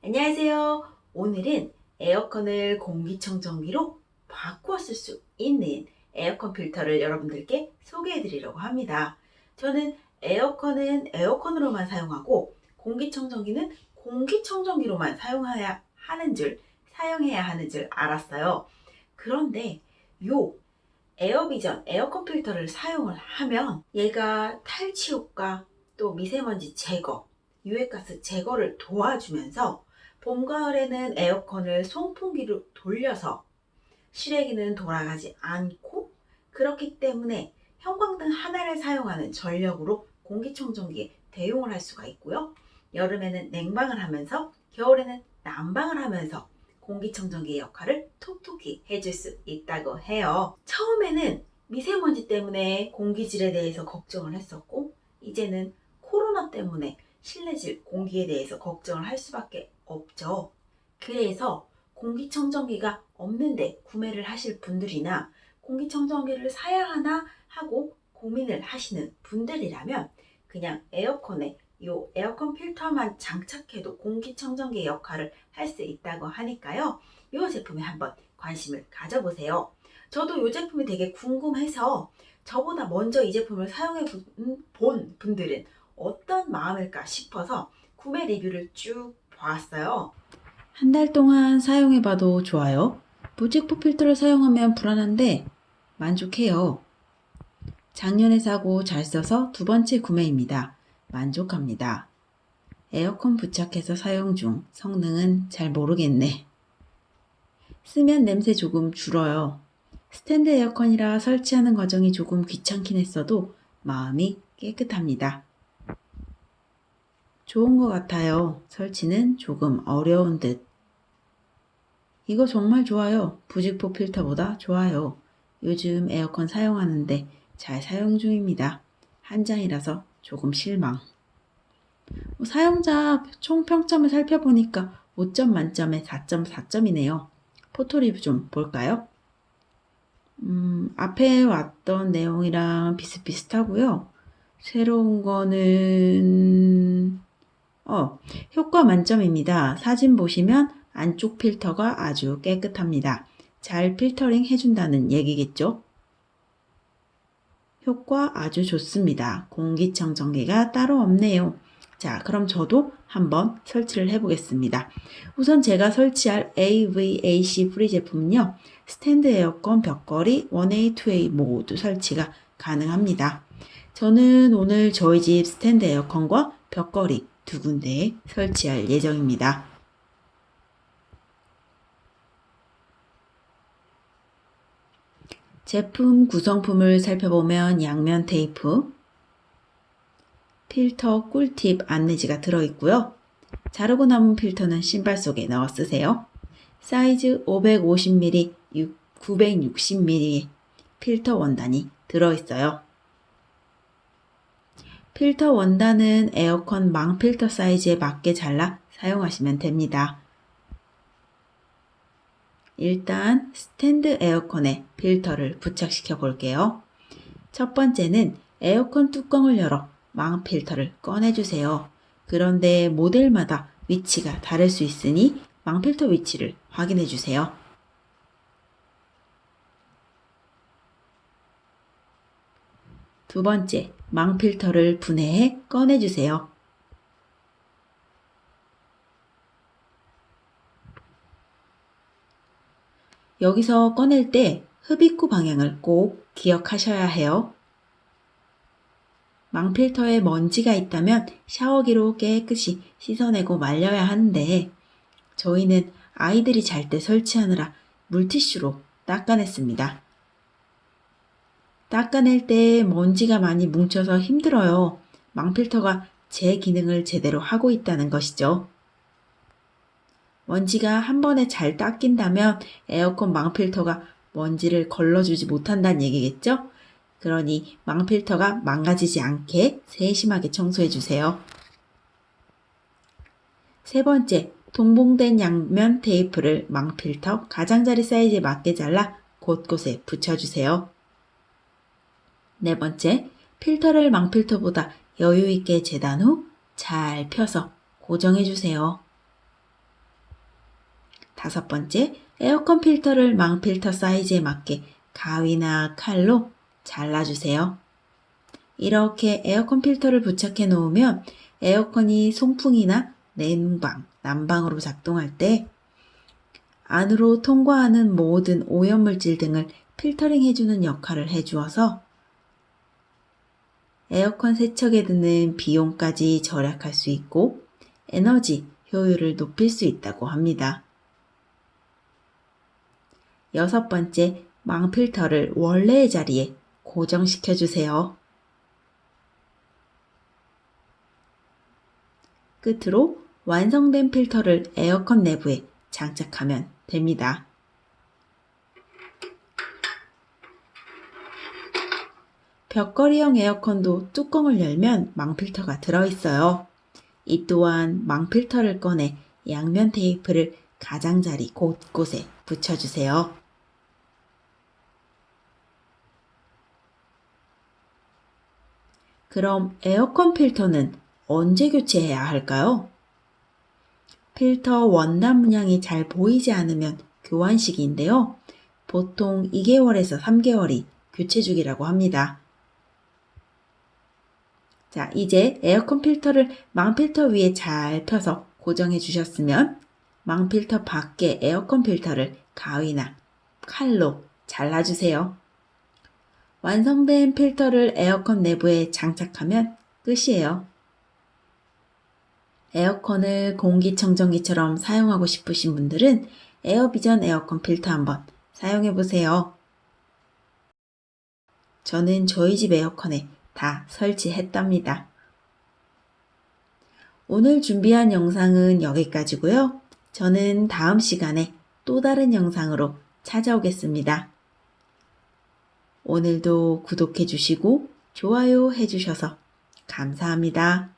안녕하세요. 오늘은 에어컨을 공기청정기로 바꾸어 쓸수 있는 에어컨 필터를 여러분들께 소개해 드리려고 합니다. 저는 에어컨은 에어컨으로만 사용하고 공기청정기는 공기청정기로만 사용해야 하는 줄, 사용해야 하는 줄 알았어요. 그런데 요 에어비전 에어컨 필터를 사용을 하면 얘가 탈취 효과 또 미세먼지 제거 유해가스 제거를 도와주면서 봄, 가을에는 에어컨을 송풍기로 돌려서 실외기는 돌아가지 않고 그렇기 때문에 형광등 하나를 사용하는 전력으로 공기청정기에 대용을 할 수가 있고요. 여름에는 냉방을 하면서 겨울에는 난방을 하면서 공기청정기의 역할을 톡톡히 해줄 수 있다고 해요. 처음에는 미세먼지 때문에 공기질에 대해서 걱정을 했었고 이제는 코로나 때문에 실내질 공기에 대해서 걱정을 할 수밖에 없죠. 그래서 공기청정기가 없는데 구매를 하실 분들이나 공기청정기를 사야 하나 하고 고민을 하시는 분들이라면 그냥 에어컨에 이 에어컨 필터만 장착해도 공기청정기 역할을 할 수 있다고 하니까요. 이 제품에 한번 관심을 가져보세요. 저도 이 제품이 되게 궁금해서 저보다 먼저 이 제품을 사용해 본 분들은 어떤 마음일까 싶어서 구매 리뷰를 쭉 보았어요. 한 달 동안 사용해봐도 좋아요. 무직포 필터를 사용하면 불안한데 만족해요. 작년에 사고 잘 써서 두 번째 구매입니다. 만족합니다. 에어컨 부착해서 사용 중 성능은 잘 모르겠네. 쓰면 냄새 조금 줄어요. 스탠드 에어컨이라 설치하는 과정이 조금 귀찮긴 했어도 마음이 깨끗합니다. 좋은 것 같아요. 설치는 조금 어려운 듯. 이거 정말 좋아요. 부직포 필터보다 좋아요. 요즘 에어컨 사용하는데 잘 사용 중입니다. 한 장이라서 조금 실망. 뭐 사용자 총 평점을 살펴보니까 5점 만점에 4.4점이네요. 포토 리뷰 좀 볼까요? 음, 앞에 왔던 내용이랑 비슷비슷하고요. 새로운 거는 어, 효과 만점입니다. 사진 보시면 안쪽 필터가 아주 깨끗합니다. 잘 필터링 해준다는 얘기겠죠? 효과 아주 좋습니다. 공기청정기가 따로 없네요. 자, 그럼 저도 한번 설치를 해보겠습니다. 우선 제가 설치할 AVAC 프리 제품은요. 스탠드 에어컨 벽걸이 1way, 2way 모두 설치가 가능합니다. 저는 오늘 저희 집 스탠드 에어컨과 벽걸이 두 군데에 설치할 예정입니다. 제품 구성품을 살펴보면 양면 테이프, 필터 꿀팁 안내지가 들어있고요. 자르고 남은 필터는 신발 속에 넣어 쓰세요. 사이즈 550mm, 960mm 필터 원단이 들어있어요. 필터 원단은 에어컨 망 필터 사이즈에 맞게 잘라 사용하시면 됩니다. 일단 스탠드 에어컨에 필터를 부착시켜 볼게요. 첫 번째는 에어컨 뚜껑을 열어 망 필터를 꺼내주세요. 그런데 모델마다 위치가 다를 수 있으니 망 필터 위치를 확인해 주세요. 두 번째, 망 필터를 분해해 꺼내주세요. 여기서 꺼낼 때 흡입구 방향을 꼭 기억하셔야 해요. 망필터에 먼지가 있다면 샤워기로 깨끗이 씻어내고 말려야 하는데 저희는 아이들이 잘 때 설치하느라 물티슈로 닦아냈습니다. 닦아낼 때 먼지가 많이 뭉쳐서 힘들어요. 망필터가 제 기능을 제대로 하고 있다는 것이죠. 먼지가 한 번에 잘 닦인다면 에어컨 망필터가 먼지를 걸러주지 못한다는 얘기겠죠? 그러니 망필터가 망가지지 않게 세심하게 청소해 주세요. 세 번째, 동봉된 양면 테이프를 망필터 가장자리 사이즈에 맞게 잘라 곳곳에 붙여주세요. 네 번째, 필터를 망필터보다 여유있게 재단 후 잘 펴서 고정해주세요. 다섯 번째, 에어컨 필터를 망필터 사이즈에 맞게 가위나 칼로 잘라주세요. 이렇게 에어컨 필터를 부착해 놓으면 에어컨이 송풍이나 냉방, 난방으로 작동할 때 안으로 통과하는 모든 오염물질 등을 필터링 해주는 역할을 해주어서 에어컨 세척에 드는 비용까지 절약할 수 있고 에너지 효율을 높일 수 있다고 합니다. 여섯 번째, 망필터를 원래의 자리에 고정시켜 주세요. 끝으로 완성된 필터를 에어컨 내부에 장착하면 됩니다. 벽걸이형 에어컨도 뚜껑을 열면 망필터가 들어있어요. 이 또한 망필터를 꺼내 양면 테이프를 가장자리 곳곳에 붙여주세요. 그럼 에어컨 필터는 언제 교체해야 할까요? 필터 원단 문양이 잘 보이지 않으면 교환 시기인데요. 보통 2개월에서 3개월이 교체 주기라고 합니다. 자, 이제 에어컨 필터를 망필터 위에 잘 펴서 고정해 주셨으면 망필터 밖에 에어컨 필터를 가위나 칼로 잘라주세요. 완성된 필터를 에어컨 내부에 장착하면 끝이에요. 에어컨을 공기청정기처럼 사용하고 싶으신 분들은 에어비전 에어컨 필터 한번 사용해 보세요. 저는 저희 집 에어컨에 다 설치했답니다. 오늘 준비한 영상은 여기까지고요. 저는 다음 시간에 또 다른 영상으로 찾아오겠습니다. 오늘도 구독해 주시고 좋아요 해 주셔서 감사합니다.